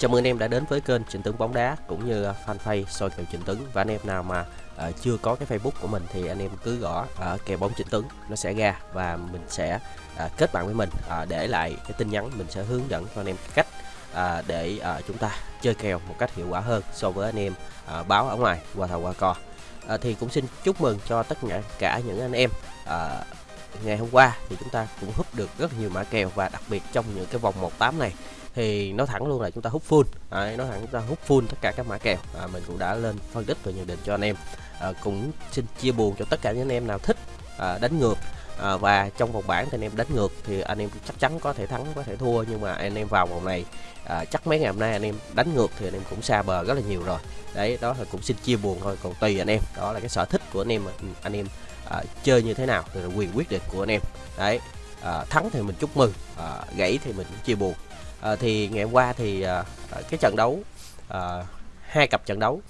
Chào mừng anh em đã đến với kênh Trịnh Tướng bóng đá cũng như à, fanpage soi kèo Trịnh Tướng và anh em nào mà uh, chưa có cái Facebook của mình thì anh em cứ gõ ở uh, kèo bóng Trịnh Tướng nó sẽ ra và mình sẽ uh, kết bạn với mình uh, để lại cái tin nhắn mình sẽ hướng dẫn cho anh em cách uh, để uh, chúng ta chơi kèo một cách hiệu quả hơn so với anh em uh, báo ở ngoài qua thầu qua cò. Uh, thì cũng xin chúc mừng cho tất cả cả những anh em uh, ngày hôm qua thì chúng ta cũng hút được rất nhiều mã kèo và đặc biệt trong những cái vòng 18 này thì nói thẳng luôn là chúng ta hút full. Đấy, nói thẳng chúng ta hút full tất cả các mã kèo. À, mình cũng đã lên phân tích và nhận định cho anh em. À, cũng xin chia buồn cho tất cả những anh em nào thích à, đánh ngược. À, và trong vòng bảng thì anh em đánh ngược thì anh em chắc chắn có thể thắng có thể thua. Nhưng mà anh em vào vòng này à, chắc mấy ngày hôm nay anh em đánh ngược thì anh em cũng xa bờ rất là nhiều rồi. Đấy đó là cũng xin chia buồn thôi. Còn tùy anh em. Đó là cái sở thích của anh em anh em à, chơi như thế nào thì là quyền quyết định của anh em. Đấy à, thắng thì mình chúc mừng à, gãy thì mình cũng chia buồn à, thì ngày hôm qua thì à, cái trận đấu à, hai cặp trận đấu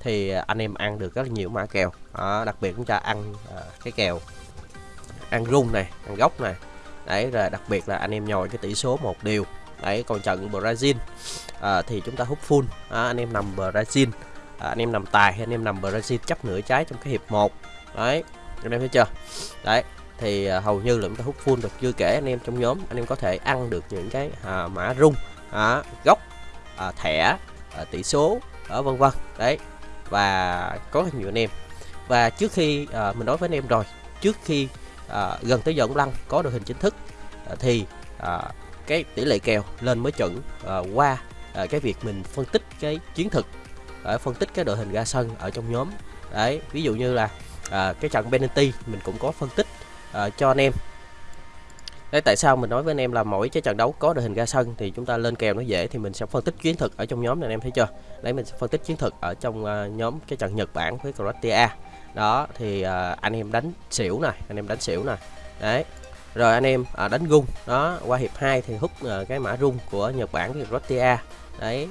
thì anh em ăn được rất là nhiều mã kèo. À, đặc biệt chúng ta ăn à, cái kèo ăn rung này ăn gốc này. Đấy rồi đặc biệt là anh em nhồi cái tỷ số một điều đấy còn trận Brazil à, thì chúng ta hút full. À, anh em nằm Brazil à, anh em nằm tài hay anh em nằm Brazil chấp nửa trái trong cái hiệp 1 đấy anh em thấy chưa? Đấy thì à, hầu như là chúng ta hút full được chưa kể anh em trong nhóm anh em có thể ăn được những cái à, mã rung à, gốc à, thẻ à, tỷ số ở vân vân đấy. Và có rất nhiều anh em. Và trước khi à, mình nói với anh em rồi trước khi à, gần tới giờ ông lăng có đội hình chính thức à, thì à, cái tỷ lệ kèo lên mới chuẩn à, qua à, cái việc mình phân tích cái chiến thực à, phân tích cái đội hình ra sân ở trong nhóm. Đấy ví dụ như là à, cái trận penalty mình cũng có phân tích uh, cho anh em Đấy tại sao mình nói với anh em là mỗi cái trận đấu có đội hình ra sân thì chúng ta lên kèo nó dễ thì mình sẽ phân tích chiến thuật ở trong nhóm này anh em thấy chưa? Đấy mình sẽ phân tích chiến thuật ở trong uh, nhóm cái trận Nhật Bản với Croatia. Đó thì uh, anh em đánh xỉu này, anh em đánh xỉu này. Đấy. Rồi anh em uh, đánh rung Đó, qua hiệp 2 thì hút uh, cái mã rung của Nhật Bản với Croatia. Đấy.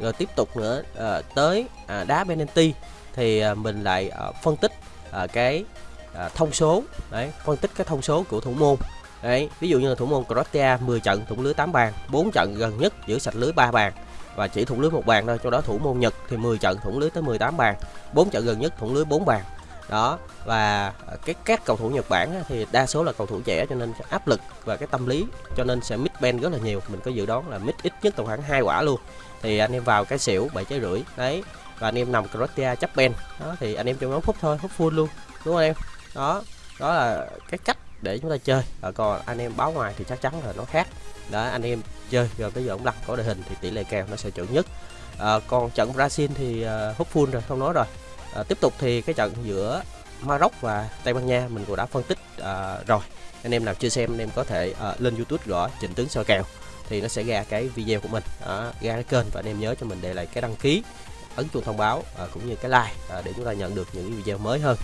Rồi tiếp tục nữa uh, tới uh, đá penalty thì uh, mình lại uh, phân tích uh, cái à, thông số. Đấy phân tích cái thông số của thủ môn. Đấy ví dụ như là thủ môn Croatia 10 trận thủng lưới 8 bàn 4 trận gần nhất giữ sạch lưới 3 bàn và chỉ thủng lưới một bàn thôi cho đó thủ môn Nhật thì 10 trận thủng lưới tới 18 bàn 4 trận gần nhất thủng lưới 4 bàn. Đó và cái các cầu thủ Nhật Bản thì đa số là cầu thủ trẻ cho nên áp lực và cái tâm lý cho nên sẽ mid ben rất là nhiều. Mình có dự đoán là mid ít nhất tầm khoảng hai quả luôn. Thì anh em vào cái xỉu bảy trái rưỡi đấy và anh em nằm Croatia chấp ben đó thì anh em trong nhóm hút thôi hút full luôn đúng không em? Đó đó là cái cách để chúng ta chơi. À, còn anh em báo ngoài thì chắc chắn là nó khác. Đó anh em chơi rồi tới giờ ông đặt có đội hình thì tỷ lệ kèo nó sẽ chuẩn nhất. À, còn trận Brazil thì à, hút full rồi không nói rồi. À, tiếp tục thì cái trận giữa Maroc và Tây Ban Nha mình cũng đã phân tích à, rồi. Anh em nào chưa xem anh em có thể à, lên YouTube gõ chỉnh tướng soi kèo thì nó sẽ ra cái video của mình. À, ra cái kênh và anh em nhớ cho mình để lại cái đăng ký ấn chuông thông báo à, cũng như cái like à, để chúng ta nhận được những video mới hơn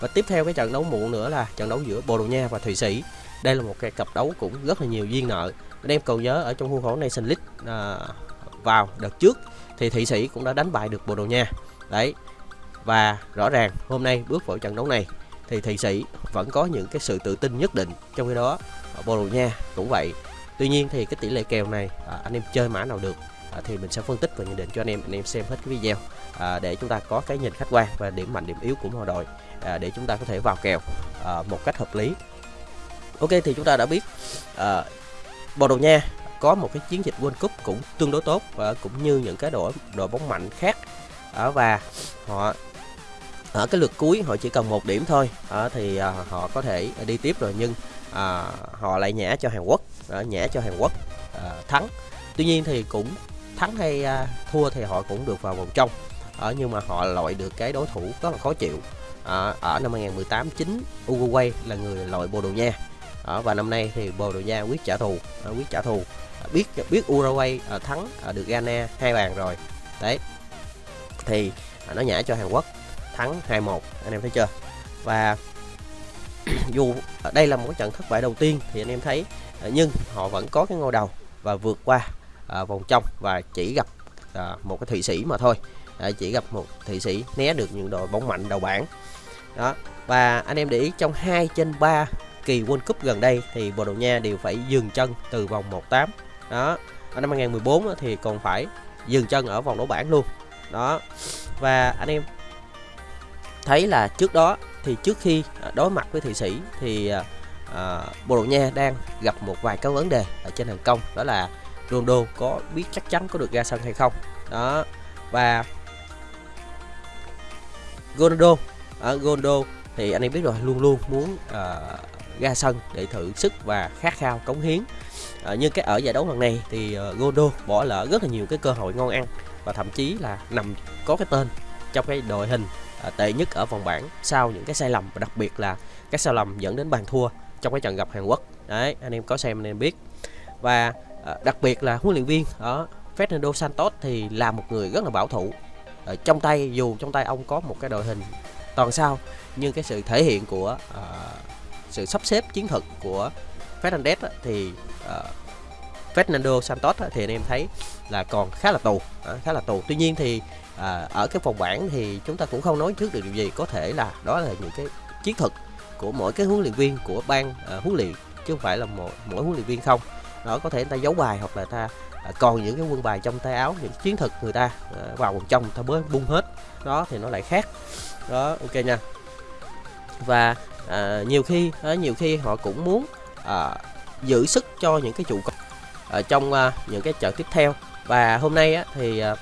và tiếp theo cái trận đấu muộn nữa là trận đấu giữa Bồ Đào Nha và Thụy Sĩ. Đây là một cái cặp đấu cũng rất là nhiều duyên nợ. Anh em cầu nhớ ở trong khuôn khổ Nation League à, vào đợt trước thì Thụy Sĩ cũng đã đánh bại được Bồ Đào Nha. Đấy. Và rõ ràng hôm nay bước vào trận đấu này thì Thụy Sĩ vẫn có những cái sự tự tin nhất định trong khi đó. Bồ Đào Nha cũng vậy. Tuy nhiên thì cái tỷ lệ kèo này à, anh em chơi mã nào được à, thì mình sẽ phân tích và nhận định cho anh em anh em xem hết cái video. À, để chúng ta có cái nhìn khách quan và điểm mạnh điểm yếu của mọi đội à, để chúng ta có thể vào kèo à, một cách hợp lý. Ok thì chúng ta đã biết à, bồ đào nha có một cái chiến dịch world cup cũng tương đối tốt và cũng như những cái đội đội bóng mạnh khác. À, và họ ở cái lượt cuối họ chỉ cần một điểm thôi. À, thì à, họ có thể đi tiếp rồi nhưng à, họ lại nhả cho Hàn Quốc à, nhả cho Hàn Quốc à, thắng. Tuy nhiên thì cũng thắng hay à, thua thì họ cũng được vào vòng trong. Ở nhưng mà họ loại được cái đối thủ rất là khó chịu. À, ở năm 2018 chính Uruguay là người loại Bồ Đào Nha. À, và năm nay thì Bồ Đào Nha quyết trả thù à, quyết trả thù. À, biết biết Uruguay à, thắng à, được Ghana hai bàn rồi. Đấy. Thì à, nó nhả cho Hàn Quốc thắng 2-1 anh em thấy chưa? Và dù đây là một trận thất bại đầu tiên thì anh em thấy nhưng họ vẫn có cái ngôi đầu và vượt qua à, vòng trong và chỉ gặp à, một cái thụy sĩ mà thôi. À, chỉ gặp một thụy sĩ né được những đội bóng mạnh đầu bảng. Đó và anh em để ý trong 2 trên 3 kỳ World Cup gần đây thì Bồ Đào Nha đều phải dừng chân từ vòng 1-8 đó ở năm 2014 thì còn phải dừng chân ở vòng đấu bảng luôn. Đó và anh em thấy là trước đó thì trước khi đối mặt với Thụy Sĩ thì à, à Bồ Đào Nha đang gặp một vài cái vấn đề ở trên hàng công đó là Ronaldo có biết chắc chắn có được ra sân hay không. Đó. Và Ronaldo ở Ronaldo thì anh em biết rồi luôn luôn muốn uh, ra sân để thử sức và khát khao cống hiến. À, nhưng cái ở giải đấu lần này thì uh, Ronaldo bỏ lỡ rất là nhiều cái cơ hội ngon ăn và thậm chí là nằm có cái tên trong cái đội hình uh, tệ nhất ở vòng bảng sau những cái sai lầm và đặc biệt là cái sai lầm dẫn đến bàn thua trong cái trận gặp Hàn Quốc. Đấy anh em có xem anh em biết. Và Ờ, đặc biệt là huấn luyện viên ở Fernando Santos thì là một người rất là bảo thủ. Ở trong tay dù trong tay ông có một cái đội hình toàn sao nhưng cái sự thể hiện của uh, sự sắp xếp chiến thuật của Fernandez thì uh, Fernando Santos thì anh em thấy là còn khá là tù uh, khá là tù. Tuy nhiên thì uh, ở cái phòng bảng thì chúng ta cũng không nói trước được điều gì. Có thể là đó là những cái chiến thuật của mỗi cái huấn luyện viên của ban uh, huấn luyện chứ không phải là mỗi, mỗi huấn luyện viên không đó có thể người ta giấu bài hoặc là ta à, còn những cái quân bài trong tay áo những chiến thuật người ta à, vào vòng trong ta mới bung hết. Đó thì nó lại khác. Đó ok nha. Và à, nhiều khi à, nhiều khi họ cũng muốn à, giữ sức cho những cái trụ cột ở trong à, những cái trận tiếp theo. Và hôm nay á, thì à,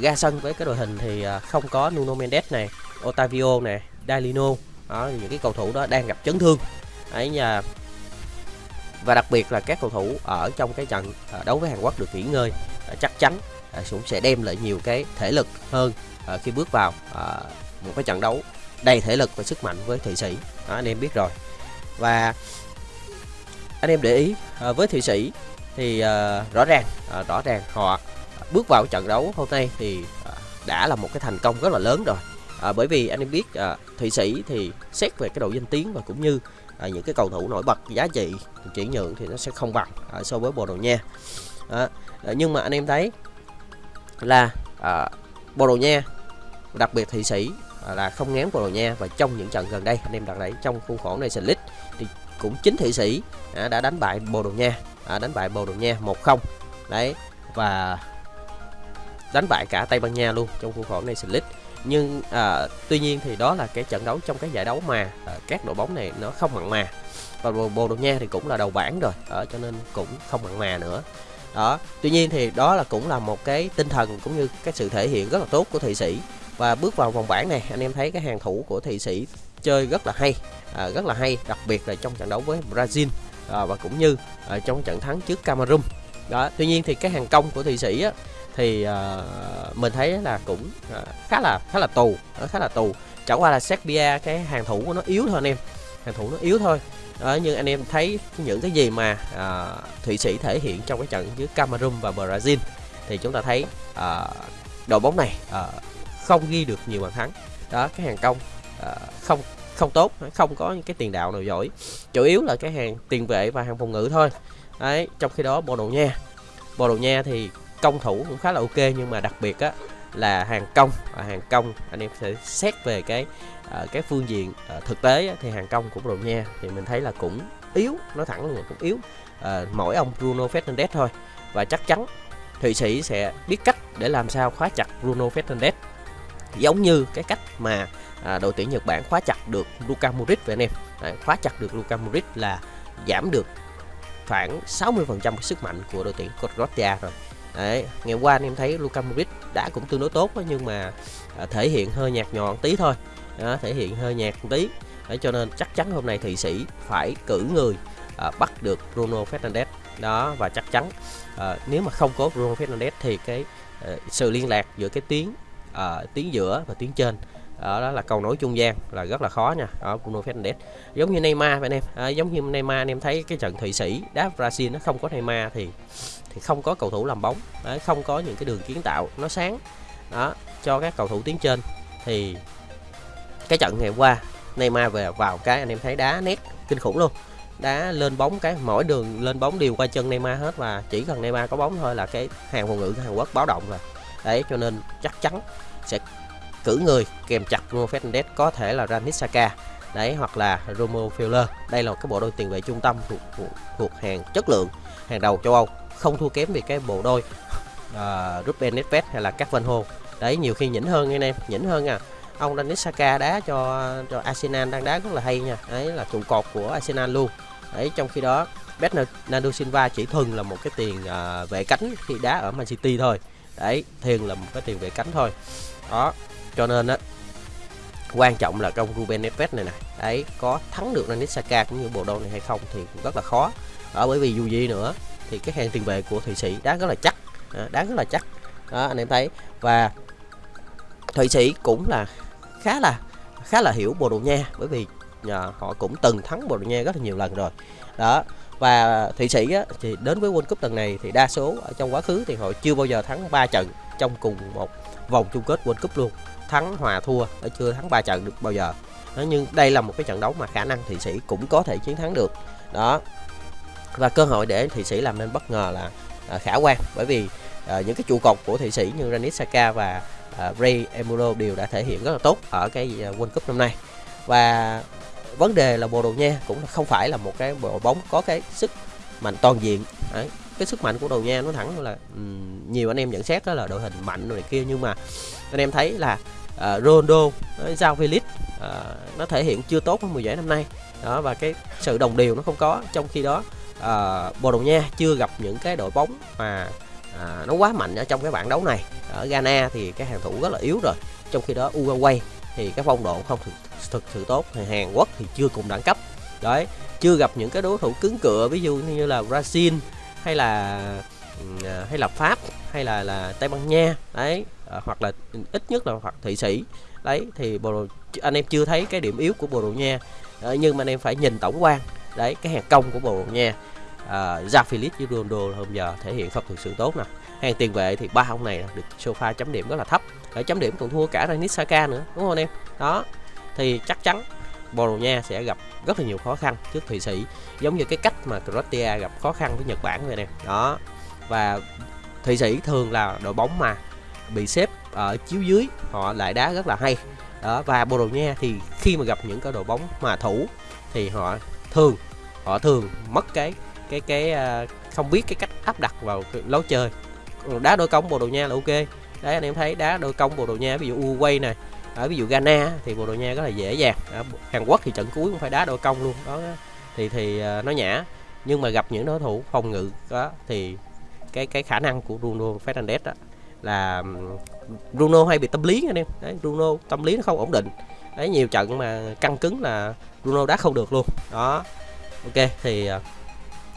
ra sân với cái đội hình thì à, không có Nuno Mendes này Otavio này Dalino đó những cái cầu thủ đó đang gặp chấn thương. Ấy nhà và đặc biệt là các cầu thủ ở trong cái trận à, đấu với Hàn Quốc được nghỉ ngơi à, chắc chắn à, cũng sẽ đem lại nhiều cái thể lực hơn khi bước vào một cái trận đấu đầy thể lực và sức mạnh với Thụy Sĩ. Đó, anh em biết rồi. Và anh em để ý với Thụy Sĩ thì rõ ràng rõ ràng họ bước vào trận đấu hôm nay thì đã là một cái thành công rất là lớn rồi. À, bởi vì anh em biết à, thụy sĩ thì xét về cái độ danh tiếng và cũng như à, những cái cầu thủ nổi bật giá trị chuyển nhượng thì nó sẽ không bằng à, so với Bồ Đào Nha. À, nhưng mà anh em thấy là à, Bồ Đào Nha đặc biệt thị Sĩ à, là không ngán Bồ Đào Nha và trong những trận gần đây anh em đặt đấy trong khuôn khổ Nation League thì cũng chính thị Sĩ à, đã đánh bại Bồ Đào Nha à, đánh bại Bồ Đào Nha 1-0 đấy và đánh bại cả Tây Ban Nha luôn trong khuôn khổ Nation League nhưng à, tuy nhiên thì đó là cái trận đấu trong cái giải đấu mà à, các đội bóng này nó không mặn mà. Và Bồ Đào Nha thì cũng là đầu bảng rồi à, cho nên cũng không mặn mà nữa. Đó tuy nhiên thì đó là cũng là một cái tinh thần cũng như cái sự thể hiện rất là tốt của thụy sĩ. Và bước vào vòng bảng này anh em thấy cái hàng thủ của thụy sĩ chơi rất là hay à, rất là hay đặc biệt là trong trận đấu với brazil à, và cũng như à, trong trận thắng trước cameroon. Đó tuy nhiên thì cái hàng công của thụy sĩ á, thì uh, mình thấy là cũng uh, khá là khá là tù nó khá là tù. Chẳng qua là Serbia cái hàng thủ của nó yếu thôi anh em hàng thủ nó yếu thôi. Đó, nhưng anh em thấy những cái gì mà uh, thụy sĩ thể hiện trong cái trận với cameroon và brazil thì chúng ta thấy uh, đội bóng này uh, không ghi được nhiều bàn thắng. Đó cái hàng công uh, không không tốt không có những cái tiền đạo nào giỏi. Chủ yếu là cái hàng tiền vệ và hàng phòng ngự thôi. Đấy trong khi đó bồ đào nha bồ đào nha thì công thủ cũng khá là ok nhưng mà đặc biệt á là hàng công. Và hàng công anh em sẽ xét về cái uh, cái phương diện uh, thực tế á, thì hàng công của Bồ Nha thì mình thấy là cũng yếu nói thẳng luôn là cũng yếu. Uh, mỗi ông Bruno Fernandes thôi. Và chắc chắn Thụy Sĩ sẽ biết cách để làm sao khóa chặt Bruno Fernandes. Giống như cái cách mà à, đội tuyển Nhật Bản khóa chặt được Luka Modric vậy anh em. Đấy, khóa chặt được Luka Modric là giảm được khoảng 60% sức mạnh của đội tuyển Croatia rồi. Đấy, ngày qua anh em thấy Luka Modric đã cũng tương đối tốt đó, nhưng mà à, thể hiện hơi nhạt nhọn tí thôi. Đó, thể hiện hơi nhạt tí. Đấy, cho nên chắc chắn hôm nay Thụy Sĩ phải cử người à, bắt được Bruno Fernandes. Đó và chắc chắn à, nếu mà không có Bruno Fernandes thì cái à, sự liên lạc giữa cái tuyến à, tuyến giữa và tuyến trên đó, đó là cầu nối trung gian là rất là khó nha ở Bruno Fernandes. Giống như Neymar vậy em à, giống như Neymar anh em thấy cái trận Thụy Sĩ đá Brazil nó không có Neymar thì thì không có cầu thủ làm bóng đấy, không có những cái đường kiến tạo nó sáng. Đó cho các cầu thủ tiến trên. Thì cái trận ngày qua Neymar về vào cái anh em thấy đá nét kinh khủng luôn. Đá lên bóng cái mỗi đường lên bóng đều qua chân Neymar hết và chỉ cần Neymar có bóng thôi là cái hàng phòng ngự của Hàn Quốc báo động rồi. Đấy cho nên chắc chắn sẽ cử người kèm chặt Bruno Fernandes có thể là Granit Xhaka đấy hoặc là Romo Fowler. Đây là một cái bộ đôi tiền vệ trung tâm thuộc, thuộc, thuộc hàng chất lượng hàng đầu châu Âu. Không thua kém về cái bộ đôi uh, Ruben Neves hay là các Van đấy nhiều khi nhỉnh hơn anh em nhỉnh hơn à. Ông Danis Saka đá cho cho Arsenal đang đá rất là hay nha. Đấy là trụ cột của Arsenal luôn. Đấy trong khi đó Bernardo Silva chỉ thường là một cái tiền uh, vệ cánh khi đá ở Man City thôi. Đấy thường là một cái tiền vệ cánh thôi. Đó cho nên á quan trọng là trong Ruben Neves này nè ấy có thắng được Granit Saka cũng như bộ đôi này hay không thì cũng rất là khó. Ở bởi vì dù gì nữa thì cái hàng tiền vệ của thụy sĩ đá rất là chắc à, đá rất là chắc. Đó anh em thấy. Và thụy sĩ cũng là khá là khá là hiểu bồ đào nha bởi vì à, họ cũng từng thắng bồ đào nha rất là nhiều lần rồi. Đó và thụy sĩ á, thì đến với world cup lần này thì đa số ở trong quá khứ thì họ chưa bao giờ thắng 3 trận trong cùng một vòng chung kết world cup luôn thắng hòa thua ở chưa thắng 3 trận được bao giờ. Đó, nhưng đây là một cái trận đấu mà khả năng thụy sĩ cũng có thể chiến thắng được. Đó. Và cơ hội để thụy sĩ làm nên bất ngờ là à, khả quan bởi vì à, những cái trụ cột của thụy sĩ như Granit Saka và à, Ray Emuro đều đã thể hiện rất là tốt ở cái à, World Cup năm nay. Và vấn đề là Bồ Đào Nha cũng không phải là một cái bộ bóng có cái sức mạnh toàn diện. Đấy cái sức mạnh của đầu Nha nó thẳng là um, nhiều anh em nhận xét đó là đội hình mạnh rồi này kia nhưng mà anh em thấy là uh, Ronaldo ờ, Giao Felix uh, nó thể hiện chưa tốt ở mùa giải năm nay. Đó và cái sự đồng đều nó không có. Trong khi đó uh, Bồ Đào Nha chưa gặp những cái đội bóng mà uh, nó quá mạnh ở trong cái bảng đấu này. Ở Ghana thì cái hàng thủ rất là yếu rồi. Trong khi đó Uruguay thì cái phong độ không thực, thực sự tốt. Thì Hàn Quốc thì chưa cùng đẳng cấp. Đấy chưa gặp những cái đối thủ cứng cựa ví dụ như là Brazil hay là ừ, à, hay là Pháp hay là là Tây Ban Nha đấy à, hoặc là ít nhất là hoặc Thụy Sĩ. Đấy thì Bồ anh em chưa thấy cái điểm yếu của Bồ Đào Nha à, nhưng mà anh em phải nhìn tổng quan đấy cái hàng công của Bồ Đào Nha à, Ra Philip với Ronaldo hôm giờ thể hiện không thực sự tốt nè. Hàng tiền vệ thì ba ông này được sofa chấm điểm rất là thấp ở chấm điểm còn thua cả Ranis Saka nữa đúng không anh em? Đó thì chắc chắn Bồ Đào Nha sẽ gặp rất là nhiều khó khăn trước Thụy Sĩ, giống như cái cách mà Croatia gặp khó khăn với Nhật Bản vậy nè. Đó, và Thụy Sĩ thường là đội bóng mà bị xếp ở chiếu dưới, họ lại đá rất là hay. Đó, và Bồ Đào Nha thì khi mà gặp những cái đội bóng mà thủ thì họ thường họ thường mất cái cái cái ờ, không biết cái cách áp đặt vào lối chơi. Đá đôi công Bồ Đào Nha là ok. Đấy, anh em thấy đá đôi công Bồ Đào Nha ví dụ Uruguay này ở ví dụ Ghana thì Bồ Đào Nha rất là dễ dàng. Ở Hàn Quốc thì trận cuối cũng phải đá đội công luôn đó. Thì thì ờ, nó nhã. Nhưng mà gặp những đối thủ phòng ngự đó thì cái cái khả năng của Bruno Fernandes đó là Bruno hay bị tâm lý anh em. Đấy Bruno tâm lý nó không ổn định. Đấy nhiều trận mà căng cứng là Bruno đá không được luôn. Đó. Ok thì ờ,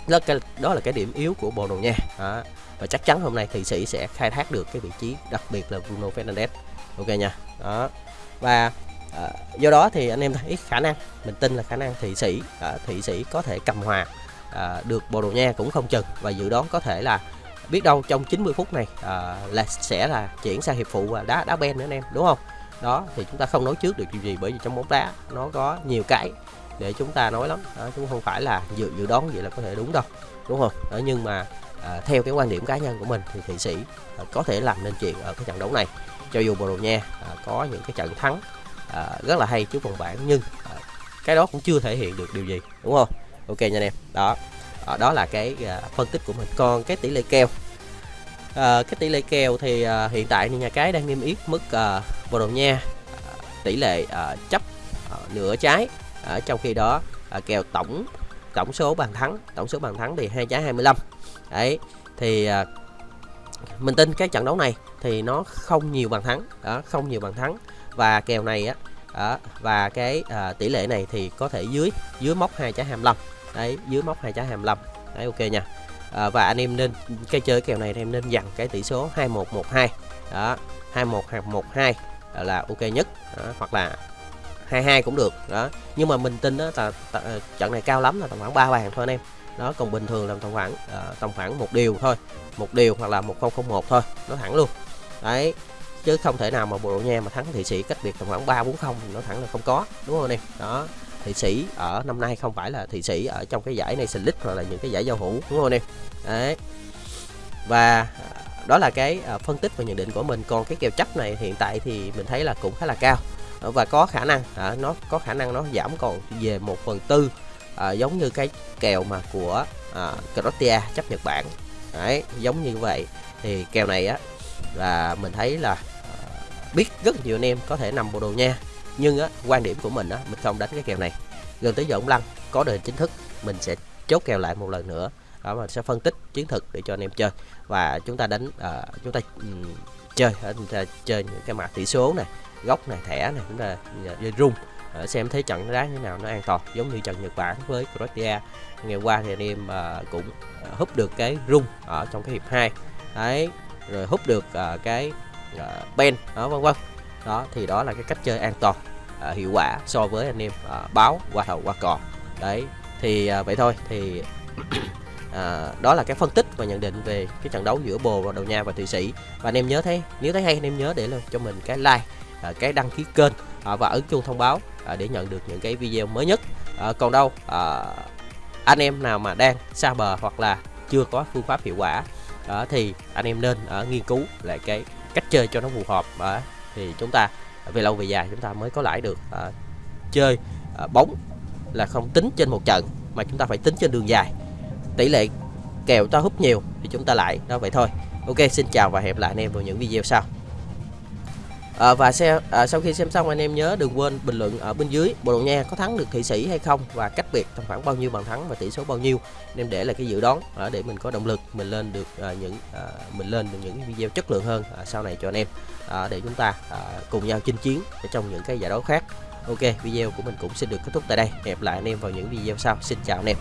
đó, cái, đó là cái điểm yếu của Bồ Đào Nha. Đó. và chắc chắn hôm nay thị Sĩ sẽ khai thác được cái vị trí đặc biệt là Bruno Fernandes ok nha. Đó. Và à, do đó thì anh em thấy khả năng mình tin là khả năng Thụy Sĩ à, Thụy Sĩ có thể cầm hòa à, được Bồ Đào Nha cũng không chừng. Và dự đoán có thể là biết đâu trong 90 phút này à, là sẽ là chuyển sang hiệp phụ và đá đá ben nữa anh em đúng không? Đó thì chúng ta không nói trước được điều gì bởi vì trong bóng đá nó có nhiều cái để chúng ta nói lắm. Đó, chúng không phải là dự dự đoán vậy là có thể đúng đâu đúng không? Đó, nhưng mà à, theo cái quan điểm cá nhân của mình thì thụy sĩ à, có thể làm nên chuyện ở cái trận đấu này. Cho dù Bồ Đào Nha à, có những cái trận thắng à, rất là hay trước vòng bảng nhưng à, cái đó cũng chưa thể hiện được điều gì đúng không? Ok nha anh em. Đó. À, đó là cái à, phân tích của mình. Còn cái tỷ lệ kèo à, cái tỷ lệ kèo thì à, hiện tại thì nhà cái đang niêm yết mức à, Bồ Đào Nha à, tỷ lệ à, chấp à, nửa trái. À, trong khi đó à, kèo tổng tổng số bàn thắng tổng số bàn thắng thì hai trái 25 đấy thì à, mình tin cái trận đấu này thì nó không nhiều bàn thắng. Đó không nhiều bàn thắng. Và kèo này á đó, và cái à, tỷ lệ này thì có thể dưới dưới mốc 2 trái 25 đấy dưới mốc 2 trái 25 đấy ok nha. À, và anh em nên cái chơi kèo này thì em nên dặn cái tỷ số 2112 đó 2112 là ok nhất. Đó, hoặc là 22 cũng được. Đó nhưng mà mình tin đó là ờ, trận này cao lắm là tầm khoảng 3 bàn thôi anh em đó còn bình thường làm tầm khoảng à, tầm khoảng một điều thôi. Một điều hoặc là 1001 thôi nó thẳng luôn. Đấy chứ không thể nào mà bộ nha mà thắng thị sĩ cách biệt tầm khoảng ba bốn không nó thẳng là không có đúng không anh em? Đó thị sĩ ở năm nay không phải là thị sĩ ở trong cái giải này League hoặc là những cái giải giao hữu đúng không anh em? Đấy. Và ờ, đó là cái ờ, phân tích và nhận định của mình. Còn cái kèo chấp này hiện tại thì mình thấy là cũng khá là cao. Và có khả năng à, nó có khả năng nó giảm còn về một phần tư à, giống như cái kèo mà của à, Croatia chấp Nhật Bản. Đấy giống như vậy. Thì kèo này á là mình thấy là à, biết rất nhiều anh em có thể nằm bộ đồ nha. Nhưng á quan điểm của mình á mình không đánh cái kèo này. Gần tới giờ ông lăng có đời chính thức mình sẽ chốt kèo lại một lần nữa. Đó mà sẽ phân tích chiến thực để cho anh em chơi. Và chúng ta đánh uh, chúng ta um, chơi à, chúng ta chơi những cái mã tỷ số này góc này thẻ này chúng ta rung uh, xem thấy trận đá như nào nó an toàn giống như trận Nhật Bản với Croatia. Ngày qua thì anh em uh, cũng ờ, húp hút được cái rung ở trong cái hiệp 2 đấy rồi hút được uh, cái uh, pen đó vân vân. Đó thì đó là cái cách chơi an toàn uh, hiệu quả so với anh em uh, báo qua thầu qua cò. Đấy thì uh, vậy thôi. Thì à, đó là cái phân tích và nhận định về cái trận đấu giữa bồ và đầu nha và thụy sĩ. Và anh em nhớ thấy nếu thấy hay anh em nhớ để cho mình cái like à, cái đăng ký kênh à, và ấn chuông thông báo à, để nhận được những cái video mới nhất. À, còn đâu à, anh em nào mà đang xa bờ hoặc là chưa có phương pháp hiệu quả à, thì anh em nên à, nghiên cứu lại cái cách chơi cho nó phù hợp. À, thì chúng ta về lâu về dài chúng ta mới có lãi được à, chơi à, bóng là không tính trên một trận mà chúng ta phải tính trên đường dài. Tỷ lệ kèo ta hút nhiều thì chúng ta lại đó vậy thôi. Ok xin chào và hẹn lại anh em vào những video sau à, và xe, à, sau khi xem xong anh em nhớ đừng quên bình luận ở bên dưới Bồ Đào Nha có thắng được Thụy Sĩ hay không và cách biệt tầm khoảng bao nhiêu bàn thắng và tỷ số bao nhiêu. Anh em để lại cái dự đoán à, để mình có động lực mình lên được à, những à, mình lên được những video chất lượng hơn à, sau này cho anh em. À, để chúng ta à, cùng nhau chinh chiến ở trong những cái giải đấu khác. Ok video của mình cũng xin được kết thúc tại đây. Hẹn lại anh em vào những video sau. Xin chào anh em.